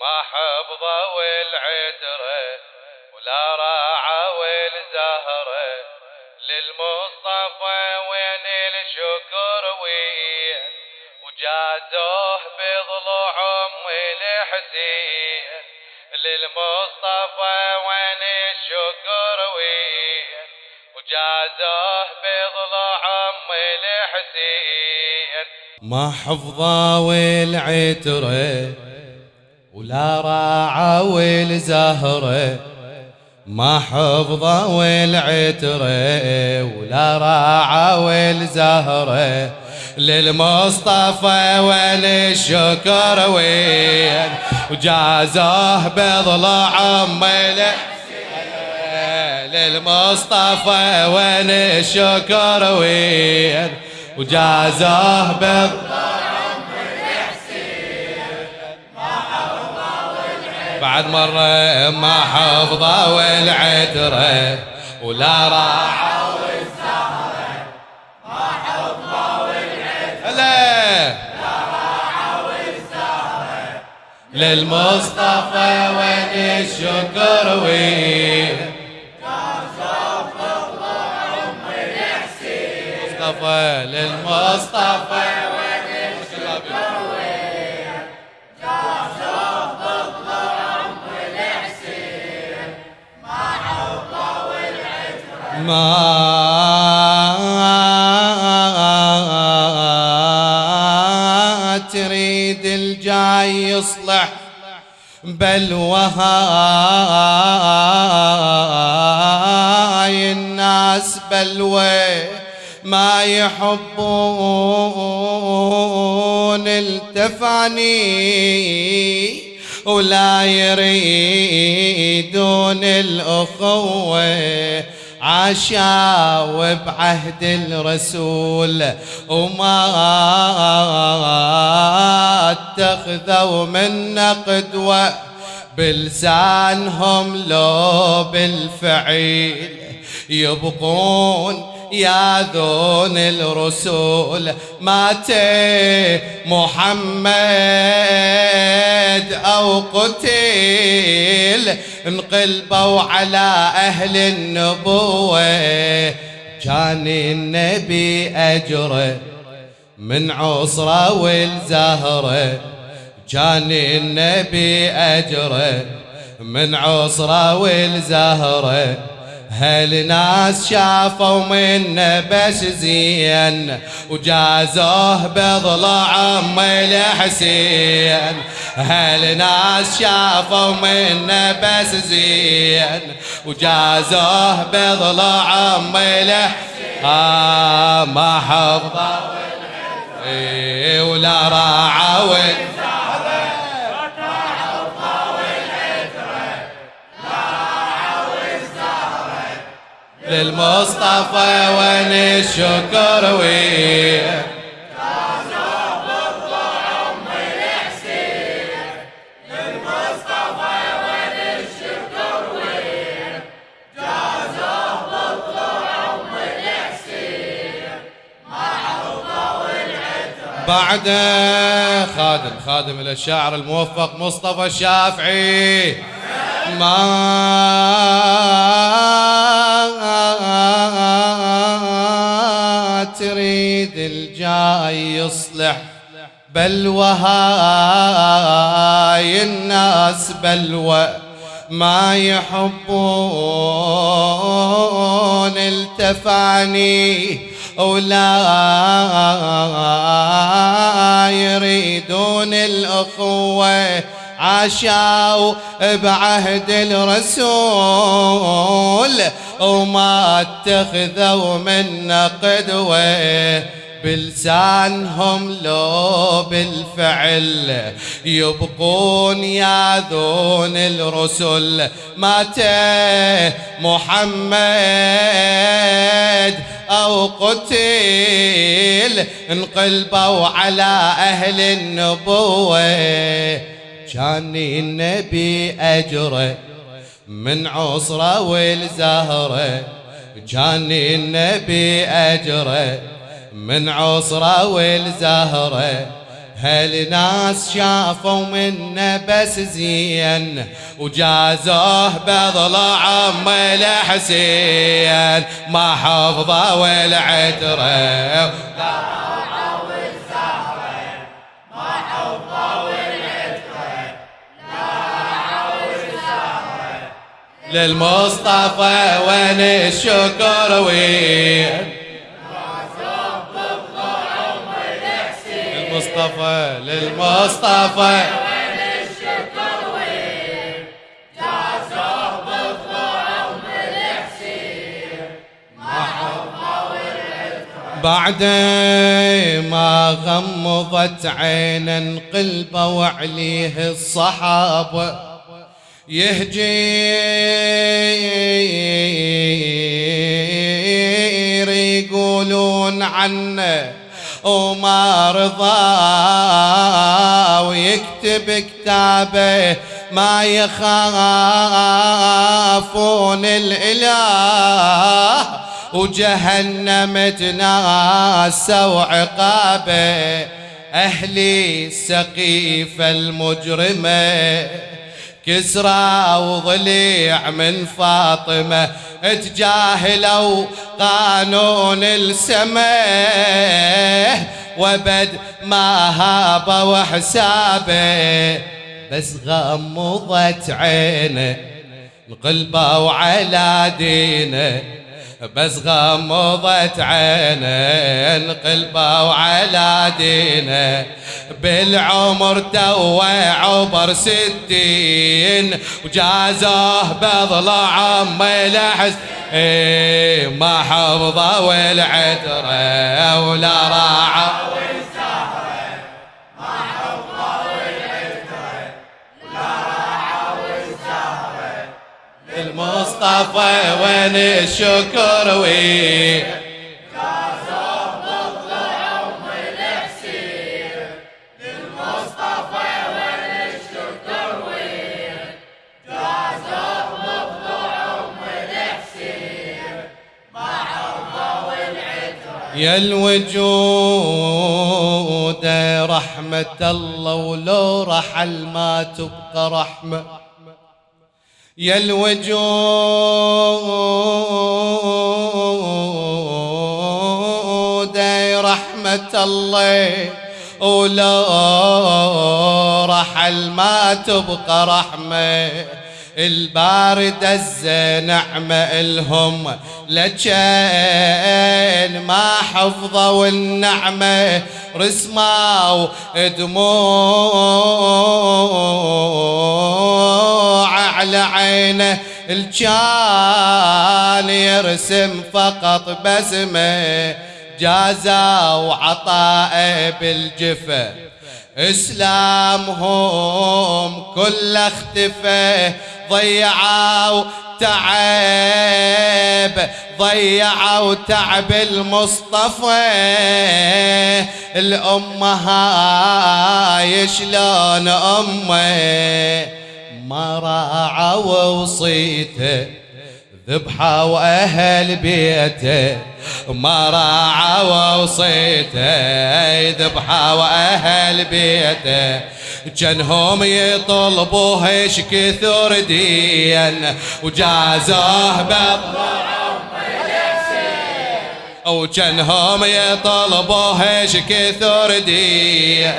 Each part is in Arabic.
ما حفظه والعترة ولا راعى والزهرة للمصطفى وين الشكر وين؟ وجازوه بضلوع ام الحسين للمصطفى وين الشكر وين؟ وجازوه بضلوع ام الحسين ما حفظه والعتره ولا راعى والزهرة ما حفظه والعترة ولا راعى والزهرة للمصطفى وين الشكر وين؟ وجازوه بضلع عمي للمصطفى وين الشكر وين؟ وجازوه بضلع بعد مرة ما حفظه والعترة ولا راح والزهرة ما حفظه والعترة لا راح والزهرة للمصطفى وين الشكر وين؟ مصطفى للمصطفى ما تريد الجاي يصلح بل وهاي الناس بلوى ما يحبون التفاني ولا يريدون الأخوة. عاشوا بعهد الرسول وما اتخذوا منا قدوة بلسانهم لو بالفعيل يبقون يا ذون الرسول مات محمد أو قتل انقلبوا على أهل النبوة. كان النبي أجره من عصرة والزهرة كان النبي أجره من عصرة والزهره هالناس شافوا منه بس زين وجازوه بضلع عم الحسين؟ هالناس شافوا منه بس زين وجازوه بضلع عم الحسين؟ آه ما حفظه. ولا راعى للمصطفى وين الشكر وين بعد خادم خادم إلى الشاعر الموفق مصطفى الشافعي. ما تريد الجاي يصلح بل وهاي الناس بلوى ما يحبون. التفاني ولا يريدون الأخوة عاشوا بعهد الرسول. وما اتخذوا منا قدوة. بلسانهم لو بالفعل يبقون ياذون الرسل. مات محمد أو قتل انقلبوا على أهل النبوة. كان النبي أجره. من عصرة والزهرة كان النبي أجره. من عصرة والزهرة هالناس شافوا منا بس زين؟ وجازوه بضلع عم الحسين ما حفظوا العتره للمصطفى وين الشكر وين؟ للمصطفى للمصطفى. بعد ما غمضت عينا انقلبوا وعليه الصحابة. يهجير يقولون عنه وما رضى ويكتب كتابه ما يخافون الإله وجهنم تناسى وعقابه. أهلي السقيفة المجرمة كسرى وضليع من فاطمة تجاهلوا قانون السماء وبد ما هاب وحسابه بس غمضت عينه القلبه وعلى دينه. بس غمضت عينه قلبه وعلى دينه. بالعمر تو عبر ستين وجازوه بضلع عم لحس إيه ما حفظه والعتره ولا راعه. المصطفى وين الشكر وين يا الوجود رحمة الله ولو رحل ما تبقى رحمة. يا الوجود رحمة الله ولو رحل ما تبقى رحمة. البارد الزنعمة الهم لجين ما حفظوا النعمة رسموا دموع على عينه الجان يرسم فقط بسمه جازا وعطاء بالجفه. إسلامهم كل اختفى ضيعوا تعب ضيعوا تعب المصطفى. الأمة هاي شلون أمة؟ ما راعوا وصيته. ذبحة وأهل بيته ما راعوا وصيته ذبحة وأهل بيته جنهم يطلبوه إيش كثر دين وجازوه بضرعهم وجنهم يطلبوه إيش كثر دين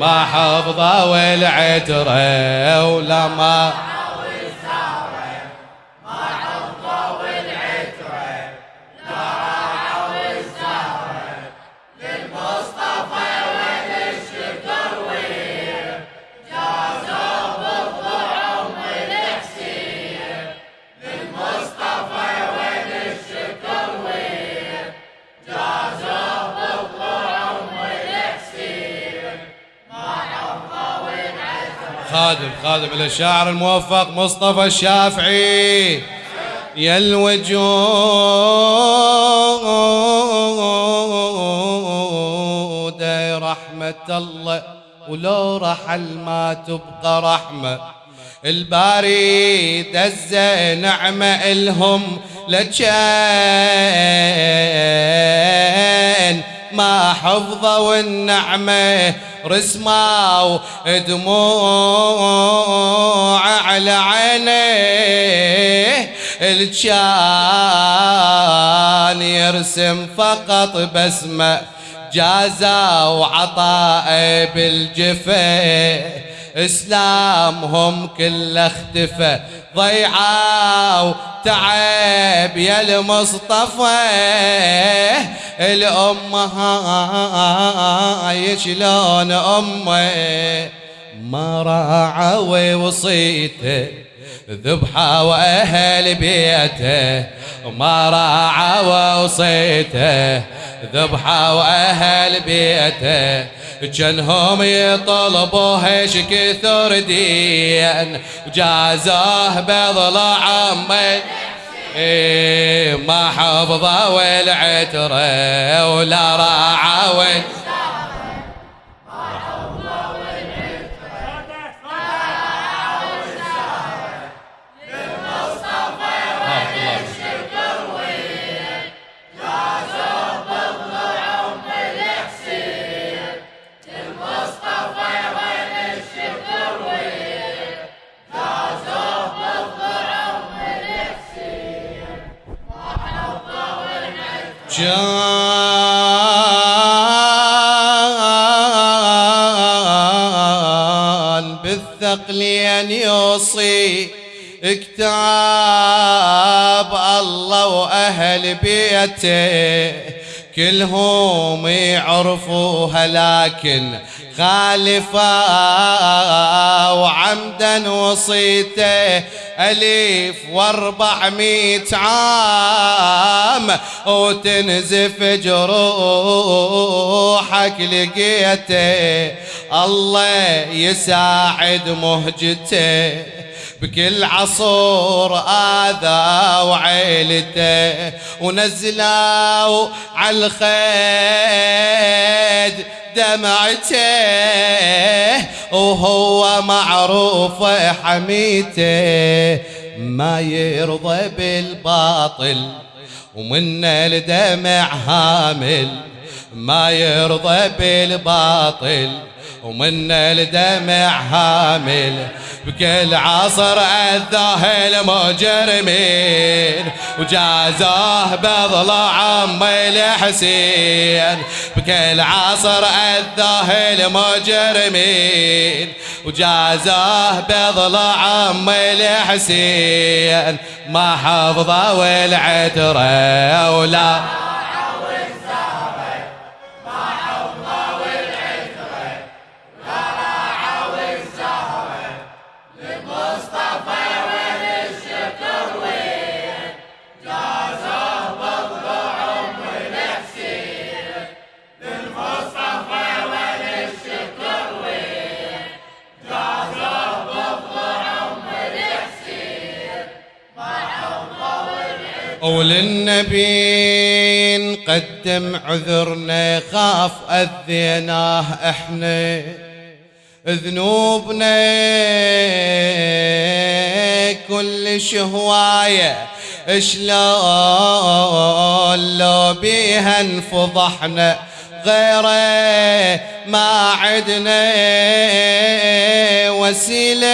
ما حفظوا العترة ولا خادم خادم الشاعر الموفق مصطفى الشافعي. يا الوجود رحمة الله ولو رحل ما تبقى رحمة. الباري دز نعمة الهم لجان ما حفظوا النعمة رسموا دموع على عينيه الكان يرسم فقط بسمة جازا وعطاء بالجفة. اسلامهم كله اختفى ضيعة تعب يا المصطفى. الأمة هاي شلون أمة؟ ما راعى وصيته ذبحة وأهل بيته ما راعى وصيته ذبحة وأهل بيته جنهم يطلبوه إيش كثر دين وجازوه بضلع عمي إيه ما حفظه والعترة ولا راعى بالثقل أن يوصي كتاب الله وأهل بيته. كلهم يعرفوها لكن خالفا وعمدا وصيته أليف واربعمية عام. وتنزف جروحك لقيته الله يساعد مهجته. بكل عصور آذى وعيلته ونزلوا على الخيد دمعته وهو معروف حميته ما يرضى بالباطل ومن الدمع هامل. ما يرضى بالباطل ومن الدمع هامل بكل عصر أذاه المجرمين وجازوه بضلع عمي الحسين بكل عصر أذاه المجرمين وجازوه بضلع عمي الحسين ما حفظه والعترة ولا وللنبي نقدم عذرنا خاف أذيناه إحنا ذنوبنا كل شهواية شلون لو بيها انفضحنا غيره ما عدنا وسيلة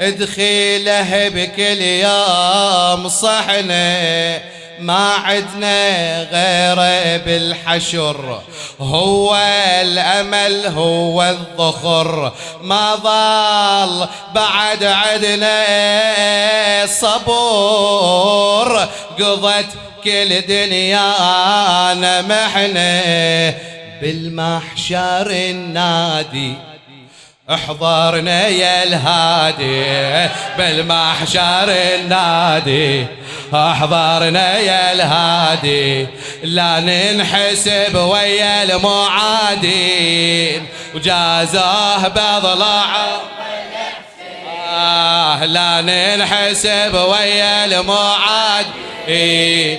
ادخيله بكل يوم صحنا ما عدنا غيره بالحشر. هو الأمل هو الظخر ما ضل بعد عدنا صبور. قضت كل دنيانا محنة بالمحشر النادي احضرنا يا الهادي بالمحشر النادي. احضرنا يا الهادي لا ننحسب ويا المعادين وجازاه بضلع آه لا ننحسب ويا المعادين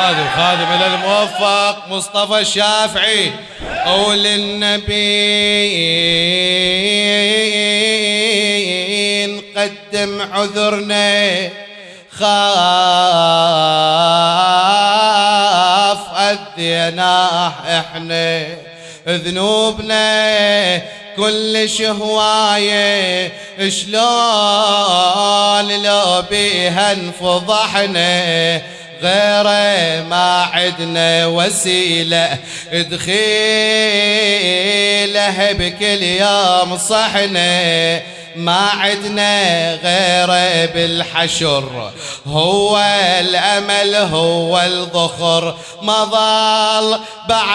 خادم خادم إلى الموفق مصطفى الشافعي. قول النبي نقدم عذرنا خاف أذيناه إحنا. ذنوبنا كل شهواية شلون لو بيها انفضحنا. غيره ما عدنا وسيلة دخيله بكل يوم صحنا ما عدنا غيره بالحشر هو الأمل هو الظخر ما ظل بعد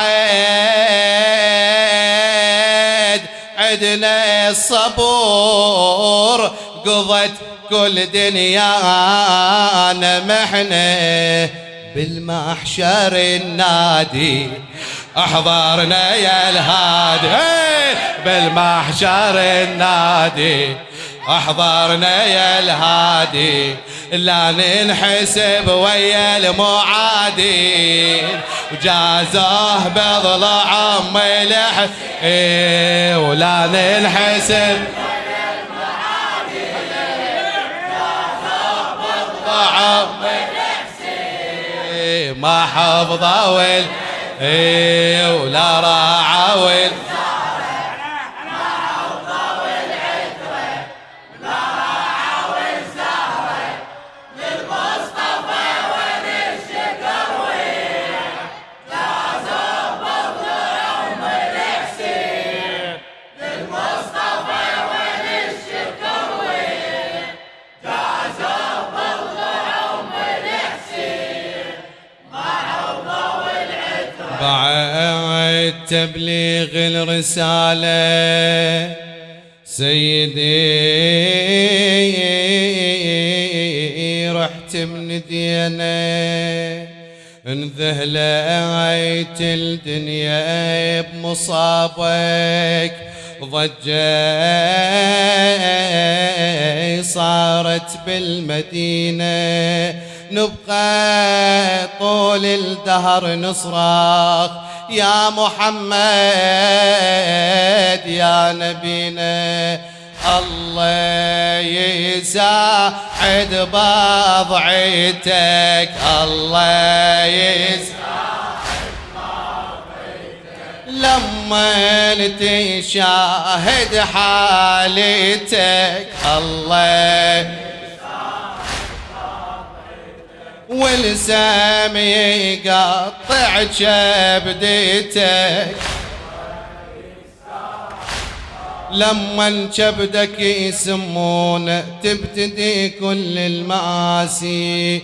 عدنا الصبور. قضت كل دنيانا محنه بالمحشر النادي. أحضرنا يا الهادي. بالمحشر النادي. أحضرنا يا الهادي لا ننحسب ويا المعادين وجازوه بضلع ملح إيه ولا ننحسب ما حفظه ولا إيه تبليغ الرسالة. سيدي رحت من دينا انذهلت الدنيا بمصابك. ضجة صارت بالمدينة. نبقى طول الدهر نصرخ يا محمد يا نبينا الله يساعد بضعتك الله يساعد لما تشاهد حالتك الله والسام يقطع كبدتك لما كبدك يسمون تبتدي كل المآسي